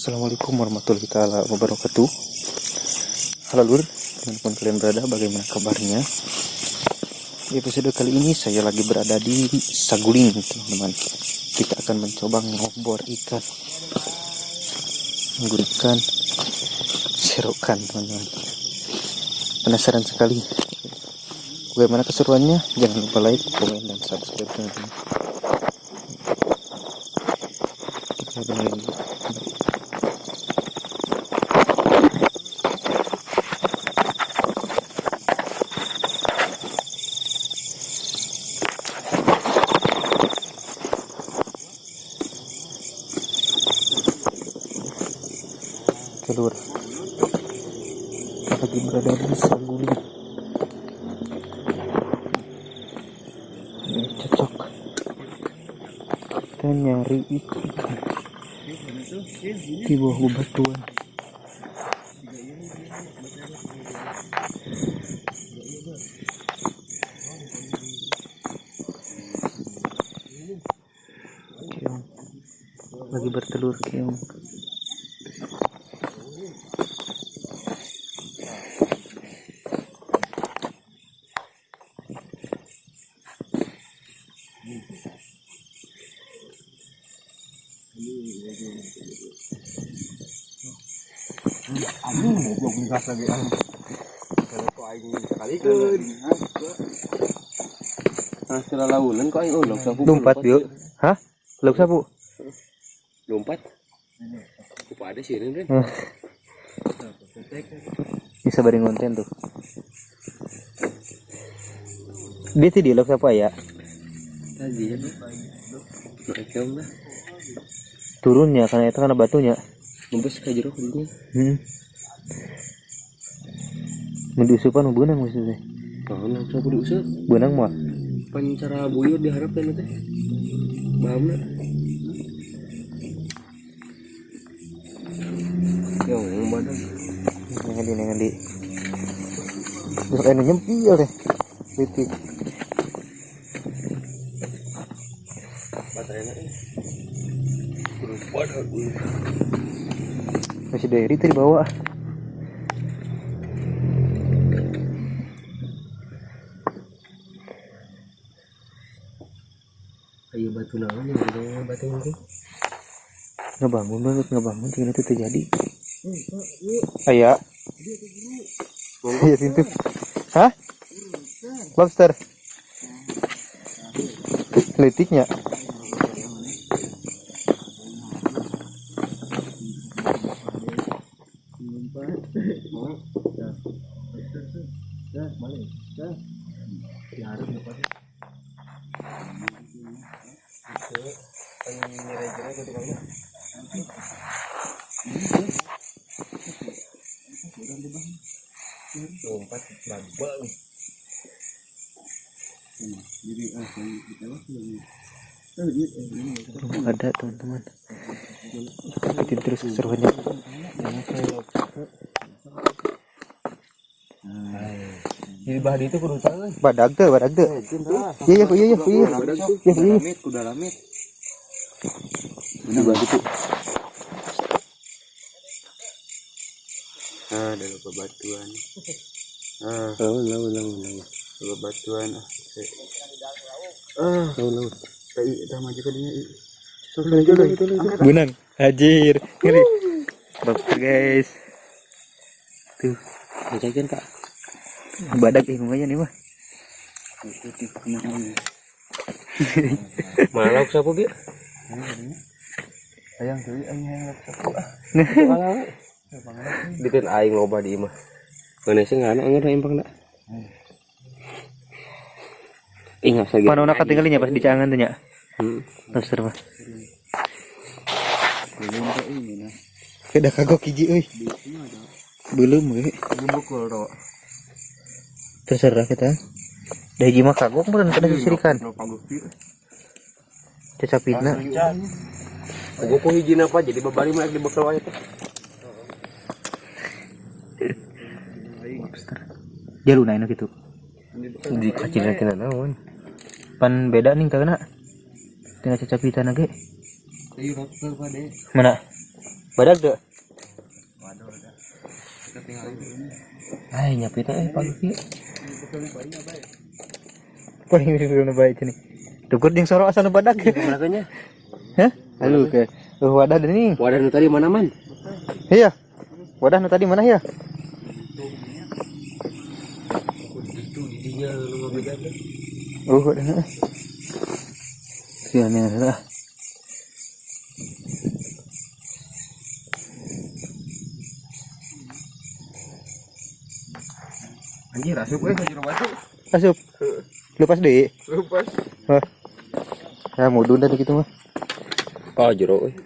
Assalamualaikum warahmatullahi wabarakatuh. Halo lur, di mana pun kalian berada, bagaimana kabarnya? Di episode kali ini saya lagi berada di Saguling, teman-teman. Kita akan mencoba ngobor ikan, nggur ikan, serokan, teman-teman. Penasaran sekali. Bagaimana keseruannya? Jangan lupa like, komen, dan subscribe, teman-teman. Kita dengerin dulu. keluar kita lagi berada di Saguling cocok kita nyari ikan di bawah bebatuan lagi bertelur keong Anjing goblok gas lagi an. Kalau kok aing sekali keun. Nah, setelah kok aing ulok sapu. lompat yuk hah sapu Lompat. Kupa ada sih ini. Bisa bareng konten tuh dia tuh di lauk sapu ya Tadi ya. Mereka mah turunnya karena itu karena batunya ngumpes ka jero kudu. hmm. Mendusupan benang maksudnya Kau nak sapu diusap. benang mah Pan cara buyur diharapkan teh. Bahamna. Yo, badan. Nengan di nengan di Terus kayak nyempil deh Titik Baterainya. Masih dari tadi bawa Ayo batu naon yang batu ini. Ngebangun banget ngebangun. Tinggal itu terjadi. Ayah Iya. Pintu. Hah? Lobster. Letiknya lompat babang jadi kita Belum ada teman-teman. Ikutin terus keseruannya. Jadi bahan itu kudu tahu Badag tuh badag tuh Iya iya iya. Iya iya Iya. Iya lamit kuda lamit ini bahan itu ah ada bebatuan ah. Lawan lawan lawan lawan bebatuan ah ah. Lawan lawan kayak udah maju ke dia Benang Hajir Ngeri. Lobster guys. Tuh. Bacakan kak. Badak ih aja nih mah. Malah aku sapu Ayang tuh ayang yang Dikan aing loba di imah. Mana sih ngana anger impang dak. Ingat lagi. Mana nak tinggalnya pas di cangan tuh nya Hmm. Lobster mah Keda kagok hiji euy. Belum we. Bukul ro. Terserah kita. Da hiji mah kagok meureun kada sisirikan. Cacapitna. Gua ko hijina apa jadi babari mah di bekal wae teh. Jaluna anu gitu. Di kacina-kina naon. Pan beda nih kagana. Tinggal cacapitan lagi. Pada. Mana? badak deh Ay, nyapit na eh, pagi. Paling ini baik ini. Tukur yang sorok asal badak. Belakangnya. Hah? Halo ke. Oh, wadah nih. Wadah tadi mana man? Iya. Wadah tadi mana ya? Oh, wadah. Sian ya lah. Anjir, asup eh jero batu. Asup. Lepas deh. Lepas. Wah. Ya mau dunda gitu mah. Oh, jero eh.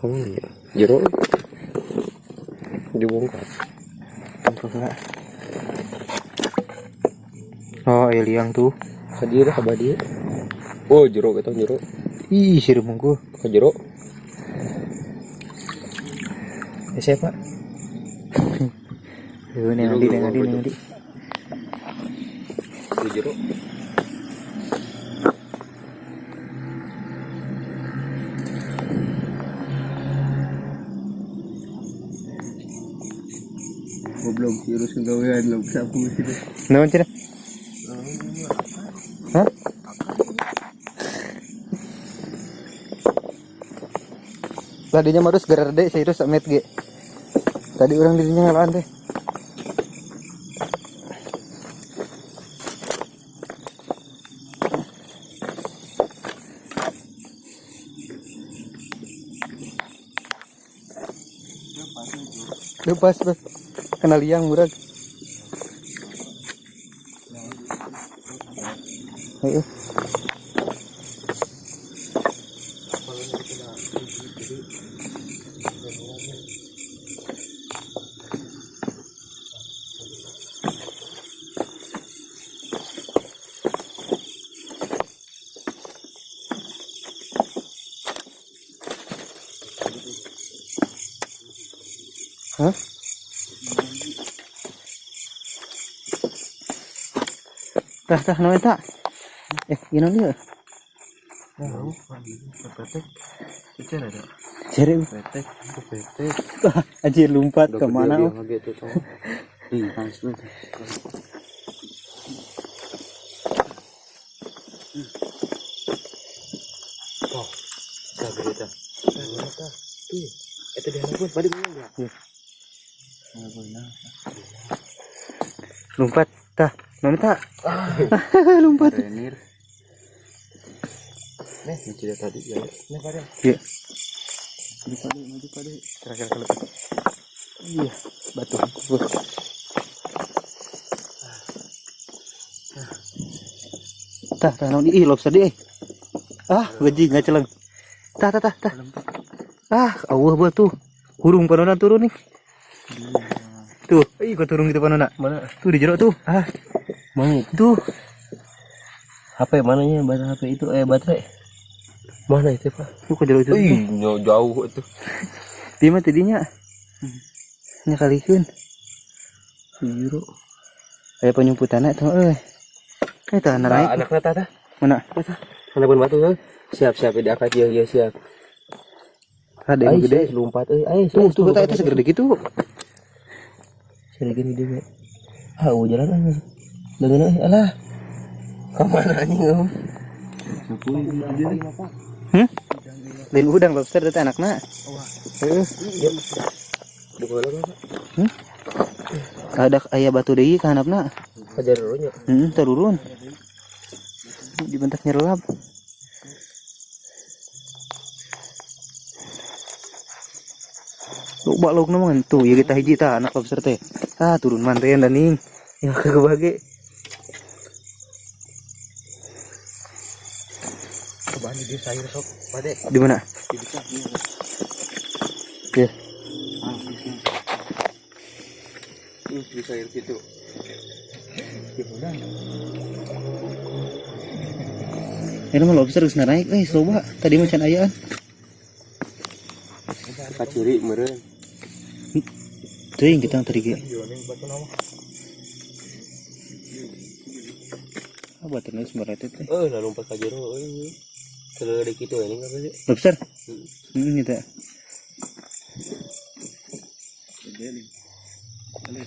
Kamu ya? Jero. eh. Dibongkar. Oh, ya liang tuh. Kadira apa dia? Oh, jero kita jero. Ih, siru mungku. Ke jero. Ya siapa? Nih nanti, nih nanti, Goblok virus gawean lo sapu sih. Naon cina? Hah? Tadinya marus gerar deh, serius amet ge. Tadi orang dirinya ngalaan teh. Lepas, pas. Kena liang murag. Ayo. Hah? Tah, tah, tak. Eh, gini dia. Tahu, petek. Secara ada. Cari, Petek, petek. anjir lompat. Ih, panas banget. Oh. Sabar Tuh, itu dia ya. Lompat, tak. lompat. Renir. Nih, ini cerita tadi ya. Nih pada. Iya. Maju pada, maju pada. Terakhir kali. Iya, batu. Tah, tah, naon ih lobster di. eh. Ah, gaji nggak celeng. Tah, tah, tah, tah. Ah, awah buat tuh. Hurung panona turun nih. Tuh, ih kok turun gitu panona. Mana? Tuh di jeruk tuh. Ah, Mana itu? HP mananya? Baterai HP itu eh baterai. Mana itu, Pak? Tuh kok jeruk itu. Ih, jauh itu. Dia mah tadinya. Nya kalikeun. Biru. Aya penyumputan tuh euy. Eh tah Nah, naik. anaknya tata. Mana? Anak pun batu tuh. Siap siap di akad ya ya siap. Ada yang gede. lompat euy. Ayo Tuh, tuh kata itu segede gitu. Segede gini dia. Ah, oh, jalan aja. Dengan alah. Ke mana anjing om? Hmm? Lain udang lobster itu. Di bola apa? Hmm? Ada ayah batu deui ka handapna. Hajar dulu nya. Heeh, turun. Dibentak nyerelap. Lu bak lu tuh ya kita hiji ta anak lobster teh. Ah turun mantean dan ning. Ya kebage. Di sayur sok. Pade. Di mana? Di bisa. Ya. Ih, di sayur gitu. Ini mah lobster geus naik eh loba. Tadi macan ayaan. Kaciri meureun. Teuing kita tadi ge. Ah, baterainya semerete teh. Eh, lah lompat ka jero ada gitu ini apa sih? lobster hmm, gitu ya Ini.